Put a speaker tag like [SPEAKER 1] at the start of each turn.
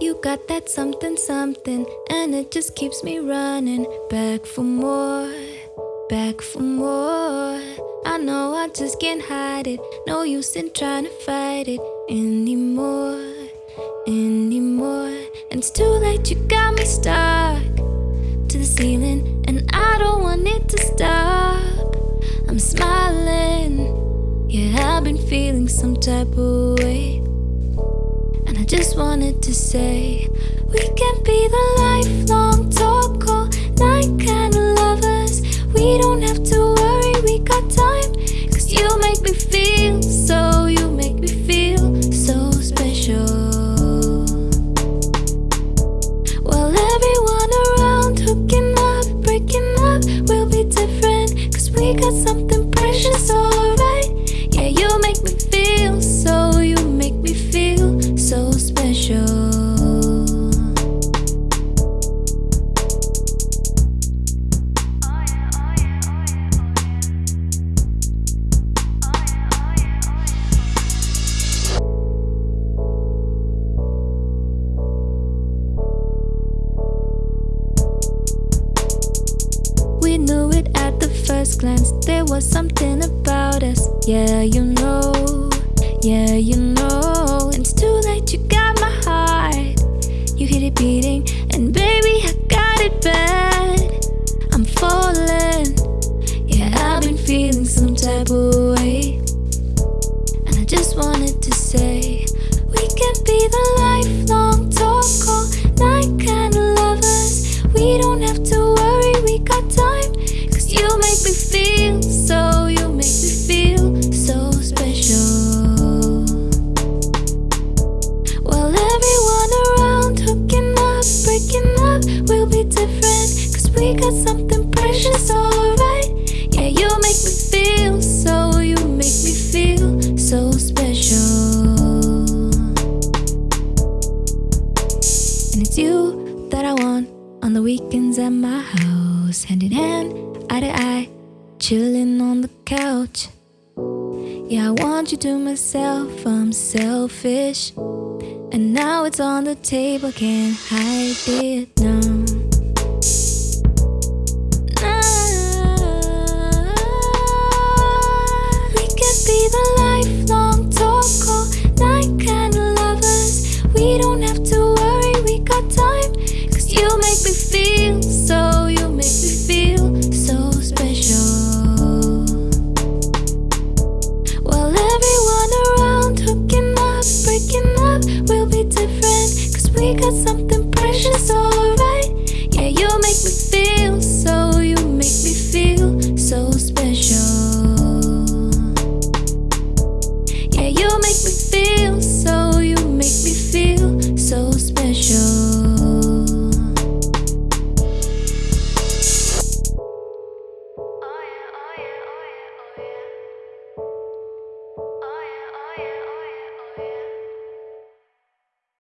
[SPEAKER 1] You got that something, something, and it just keeps me running back for more, back for more. I know I just can't hide it, no use in trying to fight it anymore, anymore. And it's too late, you got me stuck to the ceiling, and I don't want it to stop. I'm smiling, yeah, I've been feeling some type of just wanted to say, we can be the lifelong talk all night kind of lovers. We don't have to worry, we got time. Cause you make me feel glance. There was something about us. Yeah, you know. Yeah, you know. It's too late, you got my heart. You hit it beating, and baby, I got it bad. I'm falling. Yeah, I've been feeling some type of way. And I just wanted to say, we can be the And it's you that I want on the weekends at my house, hand in hand, eye to eye, chilling on the couch. Yeah, I want you to myself, I'm selfish. And now it's on the table, can't hide it now. Make me feel